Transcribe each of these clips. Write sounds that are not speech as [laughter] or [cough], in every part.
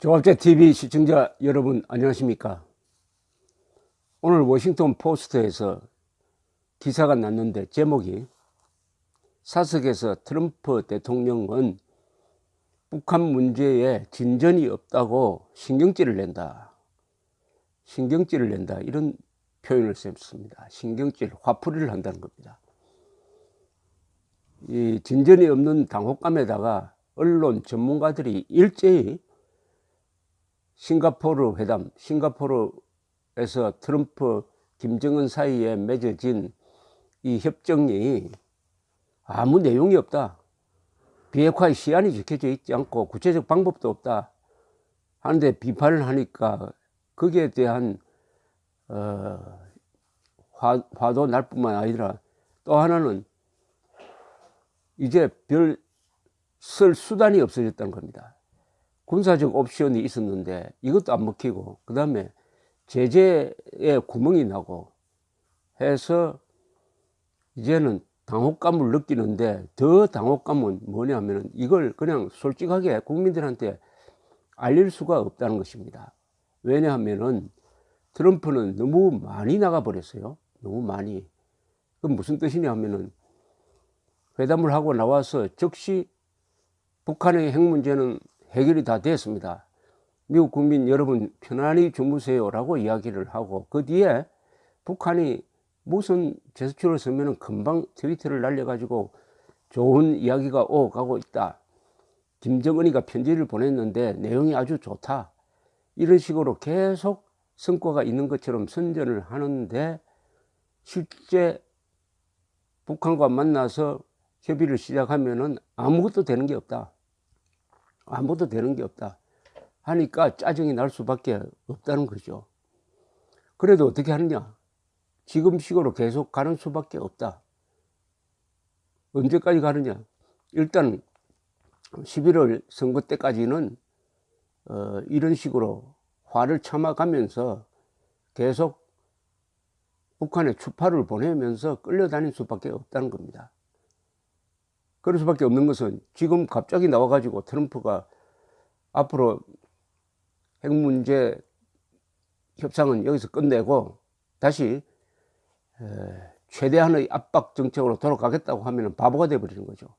조합제TV 시청자 여러분 안녕하십니까? 오늘 워싱턴 포스트에서 기사가 났는데 제목이 사석에서 트럼프 대통령은 북한 문제에 진전이 없다고 신경질을 낸다. 신경질을 낸다. 이런 표현을 썼습니다. 신경질 화풀이를 한다는 겁니다. 이 진전이 없는 당혹감에다가 언론 전문가들이 일제히 싱가포르 회담, 싱가포르에서 트럼프, 김정은 사이에 맺어진 이 협정이 아무 내용이 없다. 비핵화의 시한이 적혀져 있지 않고 구체적 방법도 없다. 하는데 비판을 하니까 거기에 대한 어, 화, 화도 날 뿐만 아니라 또 하나는 이제 별 쓸 수단이 없어졌다는 겁니다. 군사적 옵션이 있었는데 이것도 안 먹히고 그 다음에 제재에 구멍이 나고 해서 이제는 당혹감을 느끼는데 더 당혹감은 뭐냐면 이걸 그냥 솔직하게 국민들한테 알릴 수가 없다는 것입니다. 왜냐하면은 트럼프는 너무 많이 나가 버렸어요. 너무 많이. 그 무슨 뜻이냐 하면은 회담을 하고 나와서 즉시 북한의 핵 문제는 해결이 다 됐습니다. 미국 국민 여러분 편안히 주무세요 라고 이야기를 하고 그 뒤에 북한이 무슨 제스처를 쓰면 금방 트위터를 날려가지고 좋은 이야기가 오가고 있다. 김정은이가 편지를 보냈는데 내용이 아주 좋다. 이런 식으로 계속 성과가 있는 것처럼 선전을 하는데 실제 북한과 만나서 협의를 시작하면 은 아무것도 되는 게 없다. 아무도 되는 게 없다 하니까 짜증이 날 수밖에 없다는 거죠. 그래도 어떻게 하느냐? 지금 식으로 계속 가는 수밖에 없다. 언제까지 가느냐? 일단 11월 선거 때까지는 어, 이런 식으로 화를 참아가면서 계속 북한에 추파를 보내면서 끌려다닐 수밖에 없다는 겁니다 그럴 수밖에 없는 것은 지금 갑자기 나와가지고 트럼프가 앞으로 핵 문제 협상은 여기서 끝내고 다시 최대한의 압박 정책으로 돌아가겠다고 하면 바보가 되어버리는 거죠.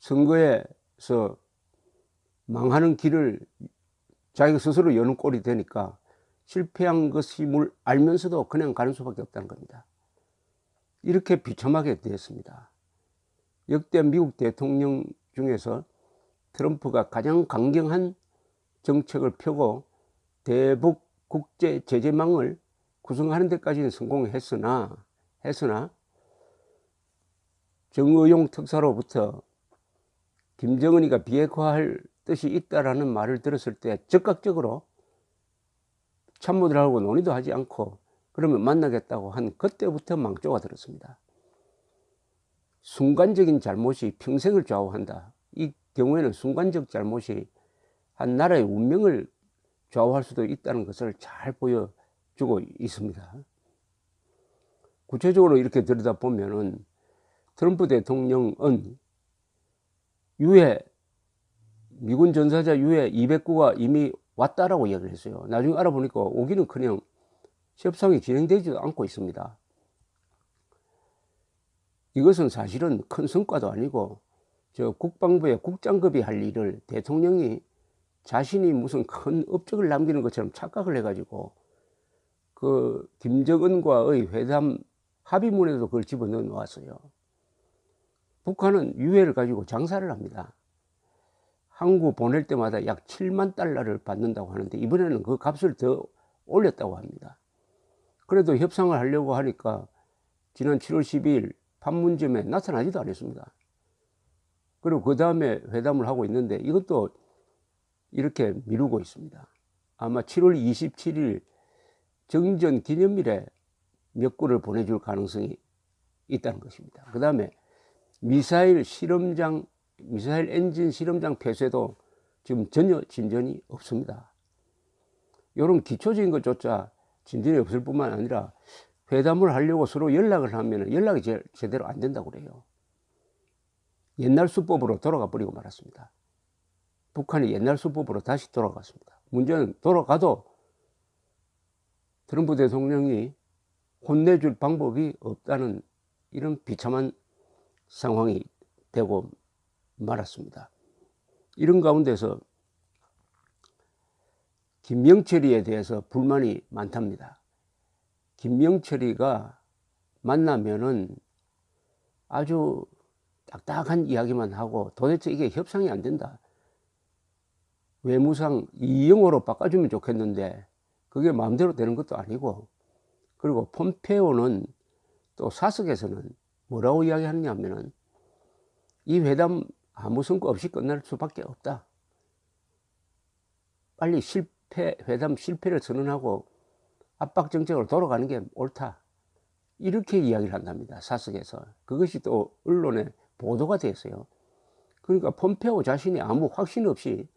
선거에서 망하는 길을 자기가 스스로 여는 꼴이 되니까 실패한 것임을 알면서도 그냥 가는 수밖에 없다는 겁니다. 이렇게 비참하게 되었습니다. 역대 미국 대통령 중에서 트럼프가 가장 강경한 정책을 펴고 대북 국제 제재망을 구성하는 데까지는 성공했으나 했으나 정의용 특사로부터 김정은이가 비핵화할 뜻이 있다라는 말을 들었을 때 즉각적으로 참모들하고 논의도 하지 않고 그러면 만나겠다고 한 그때부터 망조가 들었습니다. 순간적인 잘못이 평생을 좌우한다. 이 경우에는 순간적 잘못이 한 나라의 운명을 좌우할 수도 있다는 것을 잘 보여주고 있습니다. 구체적으로 이렇게 들여다보면은 트럼프 대통령은 유해, 미군 전사자 유해 200구가 이미 왔다라고 이야기를 했어요. 나중에 알아보니까 오기는 그냥 협상이 진행되지도 않고 있습니다. 이것은 사실은 큰 성과도 아니고 저 국방부의 국장급이 할 일을 대통령이 자신이 무슨 큰 업적을 남기는 것처럼 착각을 해가지고 그 김정은과의 회담 합의문에도 그걸 집어넣어 놓았어요. 북한은 유해를 가지고 장사를 합니다. 항구 보낼 때마다 약 7만 달러를 받는다고 하는데 이번에는 그 값을 더 올렸다고 합니다. 그래도 협상을 하려고 하니까 지난 7월 12일 판문점에 나타나지도 않았습니다. 그리고 그 다음에 회담을 하고 있는데 이것도 이렇게 미루고 있습니다. 아마 7월 27일 정전 기념일에 몇 구를 보내줄 가능성이 있다는 것입니다. 그 다음에 미사일 실험장, 미사일 엔진 실험장 폐쇄도 지금 전혀 진전이 없습니다. 이런 기초적인 것조차 진전이 없을 뿐만 아니라 회담을 하려고 서로 연락을 하면 연락이 제, 제대로 안 된다고 그래요. 옛날 수법으로 돌아가 버리고 말았습니다. 북한이 옛날 수법으로 다시 돌아갔습니다. 문제는 돌아가도 트럼프 대통령이 혼내줄 방법이 없다는 이런 비참한 상황이 되고 말았습니다. 이런 가운데서 김명철이에 대해서 불만이 많답니다. 김명철이가 만나면은 아주 딱딱한 이야기만 하고 도대체 이게 협상이 안 된다. 외무상 이영호로 바꿔주면 좋겠는데 그게 마음대로 되는 것도 아니고 그리고 폼페오는 또 사석에서는 뭐라고 이야기하느냐 하면은 이 회담 아무 성과 없이 끝날 수밖에 없다. 빨리 실패, 회담 실패를 선언하고 압박 정책으로 돌아가는 게 옳다. 이렇게 이야기를 한답니다. 사석에서. 그것이 또 언론에 보도가 됐어요. 그러니까 폼페오 자신이 아무 확신 없이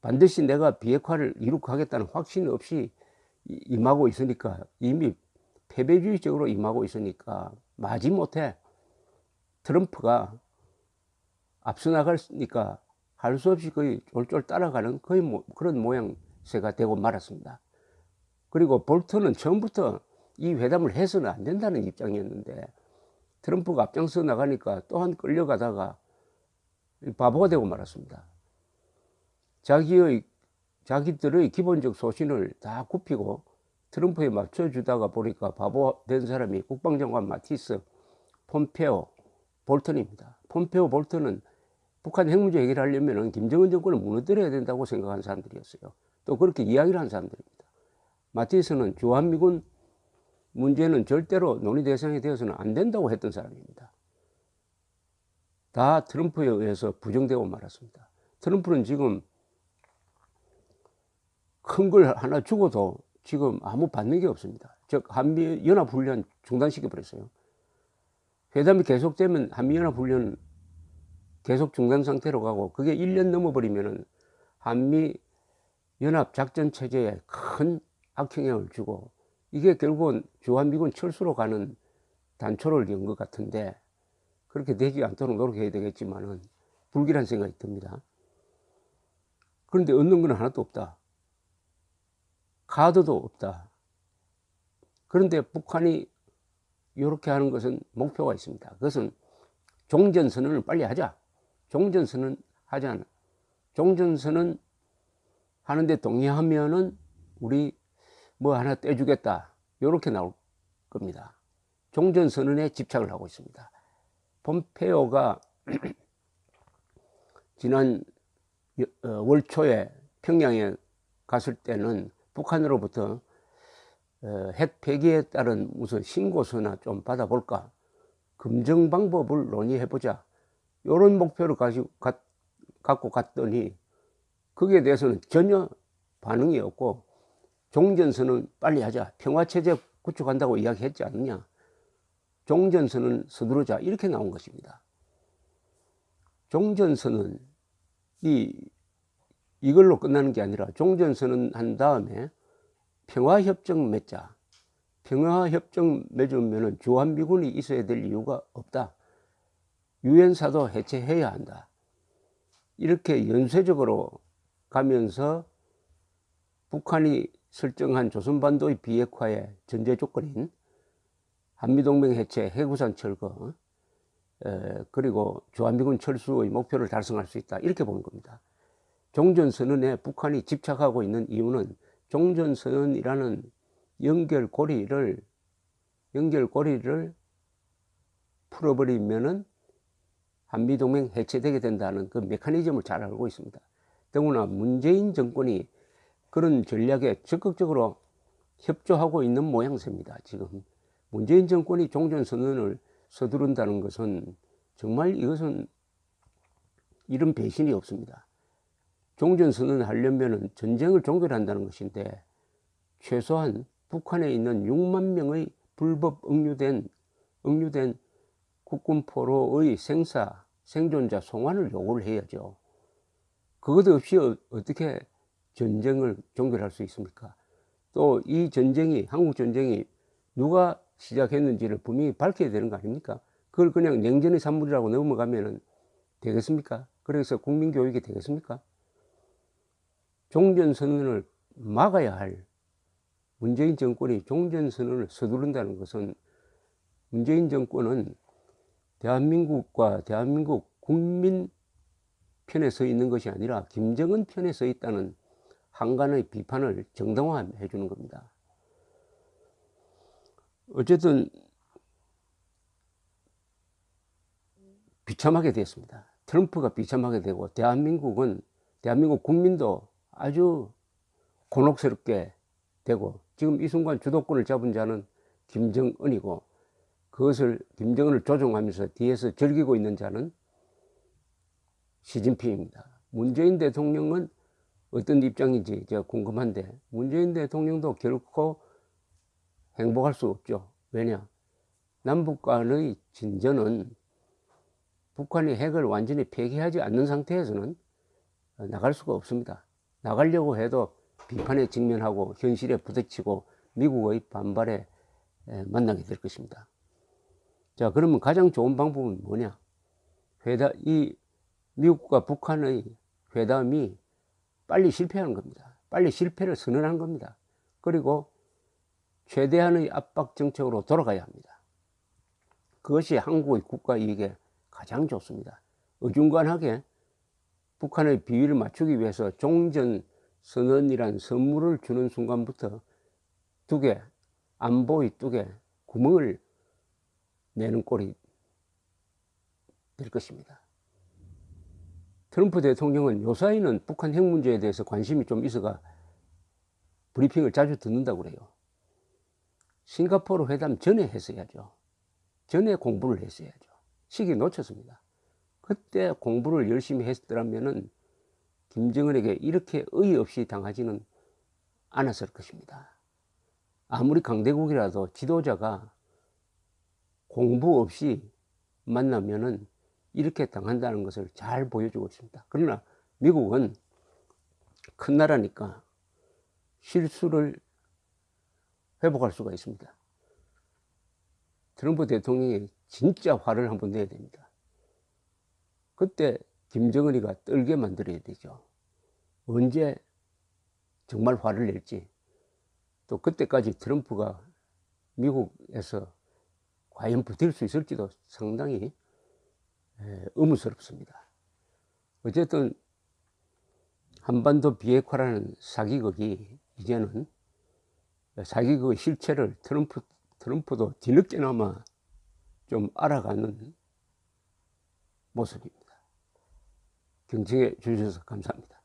반드시 내가 비핵화를 이루고 하겠다는 확신 없이 임하고 있으니까 이미 패배주의적으로 임하고 있으니까 마지못해 트럼프가 앞서 나가니까 할 수 없이 거의 쫄쫄 따라가는 거의 뭐 그런 모양새가 되고 말았습니다. 그리고 볼턴은 처음부터 이 회담을 해서는 안 된다는 입장이었는데 트럼프가 앞장서 나가니까 또한 끌려가다가 바보가 되고 말았습니다. 자기의 자기들의 기본적 소신을 다 굽히고 트럼프에 맞춰주다가 보니까 바보 된 사람이 국방장관 마티스, 폼페오, 볼턴입니다. 폼페오, 볼턴은 북한 핵 문제 해결하려면 김정은 정권을 무너뜨려야 된다고 생각한 사람들이었어요. 또 그렇게 이야기를 한 사람들입니다. 마티스는 주한미군 문제는 절대로 논의 대상이 되어서는 안 된다고 했던 사람입니다. 다 트럼프에 의해서 부정되고 말았습니다. 트럼프는 지금 큰 걸 하나 주고도 지금 아무 받는 게 없습니다. 즉 한미 연합 훈련 중단시켜 버렸어요. 회담이 계속되면 한미 연합 훈련 계속 중단 상태로 가고 그게 1년 넘어 버리면은 한미 연합 작전 체제에 큰 악영향을 주고 이게 결국은 주한미군 철수로 가는 단초를 연 것 같은데 그렇게 되지 않도록 노력해야 되겠지만은 불길한 생각이 듭니다. 그런데 얻는 건 하나도 없다. 카드도 없다. 그런데 북한이 이렇게 하는 것은 목표가 있습니다. 그것은 종전선언을 빨리 하자. 종전선언 하자. 종전선언 하는데 동의하면은 우리 뭐 하나 떼주겠다. 이렇게 나올 겁니다. 종전선언에 집착을 하고 있습니다. 폼페오가 [clears throat] 지난 어, 월 초에 평양에 갔을 때는 북한으로부터 어, 핵 폐기에 따른 무슨 신고서나 좀 받아볼까 검증 방법을 논의해보자 이런 목표를 가지고 가, 갖고 갔더니 거기에 대해서는 전혀 반응이 없고 종전선은 빨리 하자. 평화체제 구축한다고 이야기했지 않느냐. 종전선은 서두르자. 이렇게 나온 것입니다. 종전선은 이, 이걸로 끝나는 게 아니라 종전선은 한 다음에 평화협정 맺자. 평화협정 맺으면 주한미군이 있어야 될 이유가 없다. 유엔사도 해체해야 한다. 이렇게 연쇄적으로 가면서 북한이 설정한 조선반도의 비핵화의 전제 조건인 한미동맹 해체, 해구산 철거, 에, 그리고 주한미군 철수의 목표를 달성할 수 있다. 이렇게 보는 겁니다. 종전선언에 북한이 집착하고 있는 이유는 종전선언이라는 연결고리를, 연결고리를 풀어버리면은 한미동맹 해체되게 된다는 그 메커니즘을 잘 알고 있습니다. 더구나 문재인 정권이 그런 전략에 적극적으로 협조하고 있는 모양새입니다. 지금 문재인 정권이 종전선언을 서두른다는 것은 정말 이것은 이런 배신이 없습니다. 종전선언을 하려면 전쟁을 종결한다는 것인데 최소한 북한에 있는 6만 명의 불법 억류된, 억류된 국군포로의 생사, 생존자 송환을 요구를 해야죠. 그것 없이 어, 어떻게 전쟁을 종결할 수 있습니까? 또 이 전쟁이 한국 전쟁이 누가 시작했는지를 분명히 밝혀야 되는 거 아닙니까? 그걸 그냥 냉전의 산물이라고 넘어가면 되겠습니까? 그래서 국민교육이 되겠습니까? 종전선언을 막아야 할 문재인 정권이 종전선언을 서두른다는 것은 문재인 정권은 대한민국과 대한민국 국민 편에 서 있는 것이 아니라 김정은 편에 서 있다는 한간의 비판을 정당화해 주는 겁니다. 어쨌든 비참하게 됐습니다. 트럼프가 비참하게 되고 대한민국은 대한민국 국민도 아주 곤혹스럽게 되고 지금 이 순간 주도권을 잡은 자는 김정은이고 그것을 김정은을 조종하면서 뒤에서 즐기고 있는 자는 시진핑입니다. 문재인 대통령은 어떤 입장인지 제가 궁금한데 문재인 대통령도 결코 행복할 수 없죠. 왜냐? 남북 간의 진전은 북한이 핵을 완전히 폐기하지 않는 상태에서는 나갈 수가 없습니다. 나가려고 해도 비판에 직면하고 현실에 부딪히고 미국의 반발에 만나게 될 것입니다. 자, 그러면 가장 좋은 방법은 뭐냐? 회담, 이 미국과 북한의 회담이 빨리 실패하는 겁니다. 빨리 실패를 선언한 겁니다. 그리고 최대한의 압박 정책으로 돌아가야 합니다. 그것이 한국의 국가 이익에 가장 좋습니다. 어중간하게 북한의 비위를 맞추기 위해서 종전 선언이란 선물을 주는 순간부터 뚝에 안보의 뚝에 구멍을 내는 꼴이 될 것입니다. 트럼프 대통령은 요사이는 북한 핵 문제에 대해서 관심이 좀 있어가 브리핑을 자주 듣는다고 그래요. 싱가포르 회담 전에 했어야죠. 전에 공부를 했어야죠. 시기 놓쳤습니다. 그때 공부를 열심히 했더라면은 김정은에게 이렇게 의의 없이 당하지는 않았을 것입니다. 아무리 강대국이라도 지도자가 공부 없이 만나면은 이렇게 당한다는 것을 잘 보여주고 있습니다. 그러나 미국은 큰 나라니까 실수를 회복할 수가 있습니다. 트럼프 대통령이 진짜 화를 한번 내야 됩니다. 그때 김정은이가 떨게 만들어야 되죠. 언제 정말 화를 낼지 또 그때까지 트럼프가 미국에서 과연 버틸 수 있을지도 상당히 의문스럽습니다. 어쨌든 한반도 비핵화라는 사기극이 이제는 사기극의 실체를 트럼프, 트럼프도 뒤늦게나마 좀 알아가는 모습입니다. 경청해 주셔서 감사합니다.